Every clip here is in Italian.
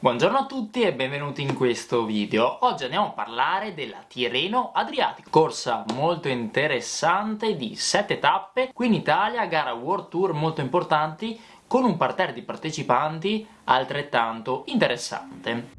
Buongiorno a tutti e benvenuti in questo video. Oggi andiamo a parlare della Tirreno Adriatico, corsa molto interessante di 7 tappe qui in Italia, gara World Tour molto importanti con un parterre di partecipanti altrettanto interessante.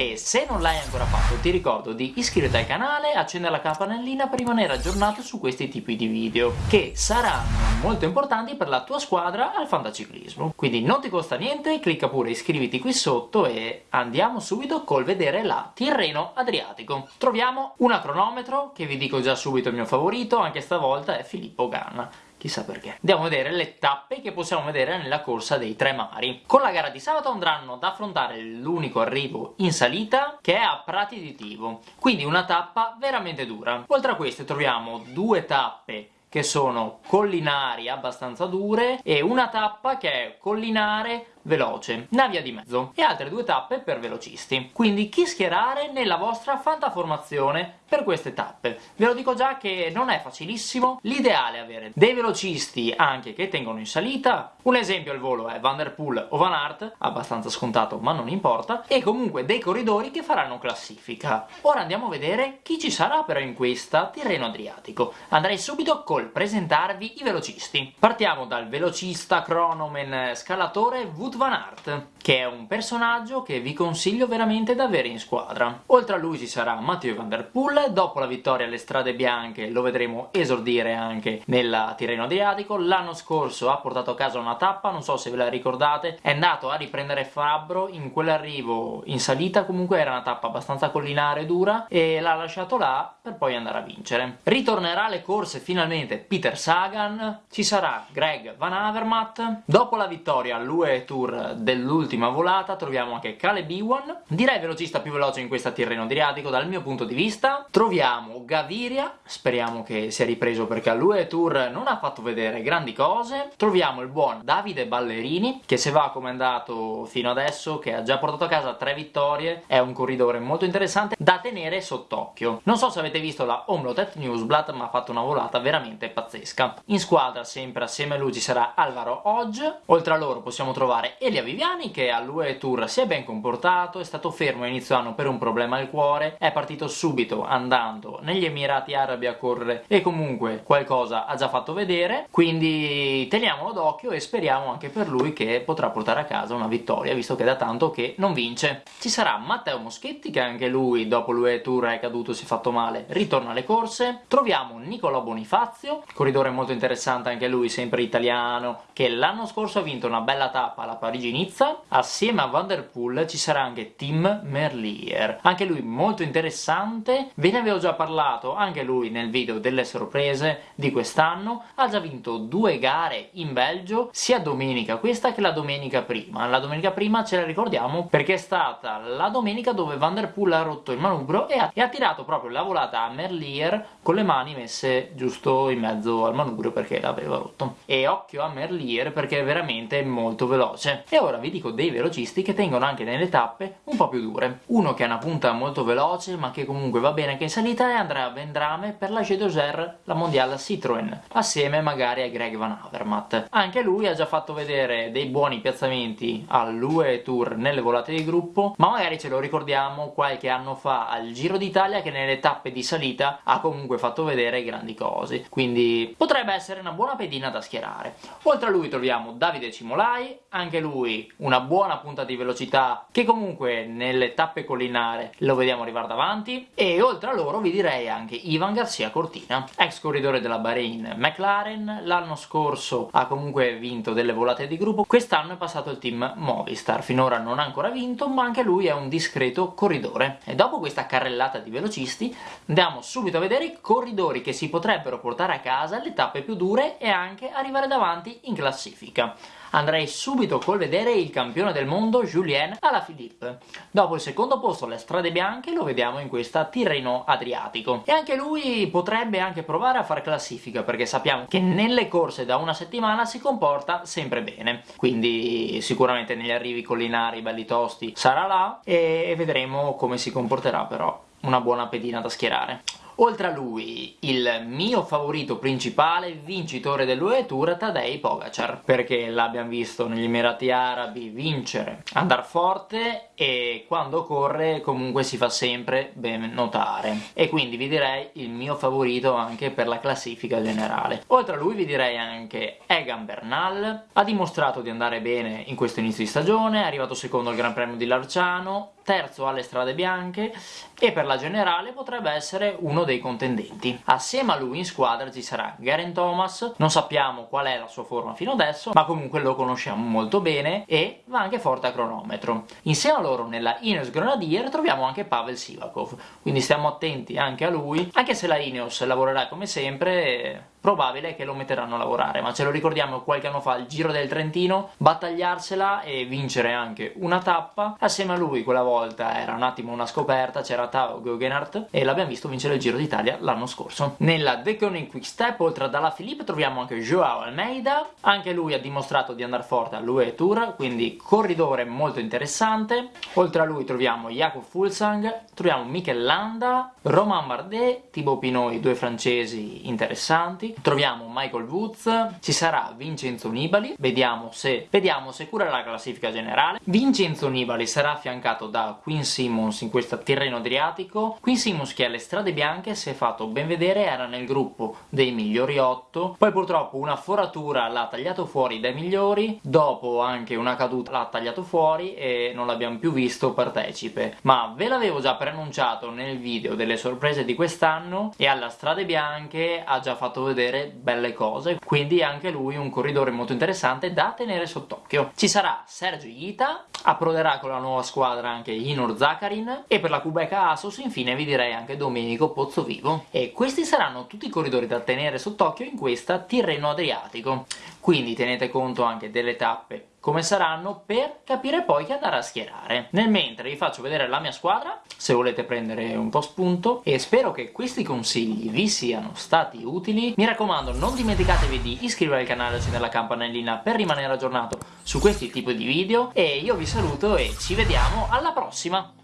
E se non l'hai ancora fatto ti ricordo di iscriverti al canale accendere la campanellina per rimanere aggiornato su questi tipi di video che saranno molto importanti per la tua squadra al fantaciclismo. Quindi non ti costa niente, clicca pure iscriviti qui sotto e andiamo subito col vedere la Tirreno Adriatico. Troviamo una cronometro che vi dico già subito il mio favorito, anche stavolta è Filippo Ganna chissà perché. Andiamo a vedere le tappe che possiamo vedere nella corsa dei tre mari. Con la gara di sabato andranno ad affrontare l'unico arrivo in salita che è a Prati di Tivo, quindi una tappa veramente dura. Oltre a queste troviamo due tappe che sono collinari abbastanza dure e una tappa che è collinare veloce, una via di mezzo e altre due tappe per velocisti. Quindi chi schierare nella vostra fantaformazione per queste tappe. Ve lo dico già che non è facilissimo, l'ideale è avere dei velocisti anche che tengono in salita, un esempio al volo è Van Der Poel o Van Aert, abbastanza scontato ma non importa, e comunque dei corridori che faranno classifica. Ora andiamo a vedere chi ci sarà però in questa Tirreno Adriatico. Andrei subito col presentarvi i velocisti. Partiamo dal velocista cronomen scalatore Wout Van Aert, che è un personaggio che vi consiglio veramente da avere in squadra. Oltre a lui ci sarà Matteo Van Der Poel, dopo la vittoria alle strade bianche lo vedremo esordire anche nella Tirreno Adriatico, l'anno scorso ha portato a casa una tappa, non so se ve la ricordate, è andato a riprendere Fabbro in quell'arrivo in salita, comunque era una tappa abbastanza collinare e dura, e l'ha lasciato là per poi andare a vincere. Ritornerà alle corse finalmente Peter Sagan, ci sarà Greg Van Avermaet, dopo la vittoria all'UE Tour tour dell'ultima volata troviamo anche Caleb Iwan, direi velocista più veloce in questa Tirreno Adriatico dal mio punto di vista. Troviamo Gaviria, speriamo che sia ripreso perché all'UE Tour non ha fatto vedere grandi cose. Troviamo il buon Davide Ballerini, che se va come è andato fino adesso, che ha già portato a casa tre vittorie, è un corridore molto interessante da tenere sott'occhio. Non so se avete visto la Omlotet Newsblad, ma ha fatto una volata veramente pazzesca. In squadra, sempre assieme a lui, ci sarà Alvaro Hodge, oltre a loro possiamo trovare Elia Viviani che all'UE Tour si è ben comportato, è stato fermo inizio anno per un problema al cuore, è partito subito andando negli Emirati Arabi a correre e comunque qualcosa ha già fatto vedere, quindi teniamolo d'occhio e speriamo anche per lui che potrà portare a casa una vittoria, visto che è da tanto che non vince. Ci sarà Matteo Moschetti che anche lui dopo l'UE Tour è caduto, si è fatto male, ritorna alle corse. Troviamo Nicolò Bonifazio, corridore molto interessante anche lui, sempre italiano, che l'anno scorso ha vinto una bella tappa alla Parigi-Nizza. Assieme a Van Der Poel ci sarà anche Tim Merlier, anche lui molto interessante, ve ne avevo già parlato anche lui nel video delle sorprese di quest'anno, ha già vinto due gare in Belgio, sia domenica questa che la domenica prima. La domenica prima ce la ricordiamo perché è stata la domenica dove Van Der Poel ha rotto il manubrio e ha, e ha tirato proprio la volata a Merlier con le mani messe giusto in mezzo al manubrio perché l'aveva rotto. E occhio a Merlier perché è veramente molto veloce e ora vi dico dei velocisti che tengono anche nelle tappe un po' più dure. Uno che ha una punta molto veloce ma che comunque va bene anche in salita è Andrea Vendrame per la G2R, la mondiale Citroën, assieme magari a Greg Van Avermaet. Anche lui ha già fatto vedere dei buoni piazzamenti all'UE Tour nelle volate di gruppo, ma magari ce lo ricordiamo qualche anno fa al Giro d'Italia che nelle tappe di salita ha comunque fatto vedere grandi cose, quindi potrebbe essere una buona pedina da schierare. Oltre a lui troviamo Davide Cimolai, anche lui lui una buona punta di velocità che comunque nelle tappe collinare lo vediamo arrivare davanti. E oltre a loro vi direi anche Ivan Garcia Cortina ex corridore della Bahrain McLaren l'anno scorso ha comunque vinto delle volate di gruppo quest'anno è passato il team Movistar. Finora non ha ancora vinto ma anche lui è un discreto corridore. E dopo questa carrellata di velocisti andiamo subito a vedere i corridori che si potrebbero portare a casa le tappe più dure e anche arrivare davanti in classifica andrei subito col vedere il campione del mondo Julien Alaphilippe. Dopo il secondo posto alle strade bianche lo vediamo in questa Tirreno Adriatico. E anche lui potrebbe anche provare a fare classifica perché sappiamo che nelle corse da una settimana si comporta sempre bene. Quindi sicuramente negli arrivi collinari belli tosti sarà là e vedremo come si comporterà però una buona pedina da schierare Oltre a lui, il mio favorito principale, vincitore dell'UE Tour, Tadej Pogacar, perché l'abbiamo visto negli Emirati Arabi vincere, andare forte e quando corre comunque si fa sempre ben notare. E quindi vi direi il mio favorito anche per la classifica generale. Oltre a lui vi direi anche Egan Bernal, ha dimostrato di andare bene in questo inizio di stagione, è arrivato secondo al Gran Premio di Larciano, terzo alle strade bianche e per la generale potrebbe essere uno dei contendenti. Assieme a lui in squadra ci sarà Garen Thomas, non sappiamo qual è la sua forma fino adesso, ma comunque lo conosciamo molto bene e va anche forte a cronometro. Insieme a loro nella Ineos Grenadier troviamo anche Pavel Sivakov, quindi stiamo attenti anche a lui, anche se la Ineos lavorerà come sempre probabile che lo metteranno a lavorare, ma ce lo ricordiamo qualche anno fa il Giro del Trentino, battagliarsela e vincere anche una tappa, assieme a lui quella volta era un attimo una scoperta, c'era Tao Guggenhardt e l'abbiamo visto vincere il Giro d'Italia l'anno scorso. Nella The Koning Quick Step, oltre ad Ala Filippo, troviamo anche Joao Almeida, anche lui ha dimostrato di andare forte all'UE Tour, quindi corridore molto interessante, oltre a lui troviamo Jakob Fulsang, troviamo Mikel Landa, Romain Bardet, Thibaut Pinot, due francesi interessanti, troviamo Michael Woods, ci sarà Vincenzo Nibali, vediamo se, vediamo se cura la classifica generale. Vincenzo Nibali sarà affiancato da Quinn Simmons in questo terreno adriatico. Quinn Simmons che alle strade bianche si è fatto ben vedere, era nel gruppo dei migliori 8, poi purtroppo una foratura l'ha tagliato fuori dai migliori, dopo anche una caduta l'ha tagliato fuori e non l'abbiamo più visto partecipe. Ma ve l'avevo già preannunciato nel video delle sorprese di quest'anno e alla strade bianche ha già fatto vedere vedere belle cose quindi anche lui un corridore molto interessante da tenere sott'occhio. Ci sarà Sergio Ita approderà con la nuova squadra anche Inor Zakarin e per la Kubeka Asos infine vi direi anche Domenico Pozzovivo e questi saranno tutti i corridori da tenere sott'occhio in questa Tirreno Adriatico. Quindi tenete conto anche delle tappe come saranno per capire poi chi andare a schierare. Nel mentre vi faccio vedere la mia squadra, se volete prendere un po' spunto, e spero che questi consigli vi siano stati utili. Mi raccomando, non dimenticatevi di iscrivervi al canale e accendere la campanellina per rimanere aggiornato su questi tipi di video, e io vi saluto e ci vediamo alla prossima!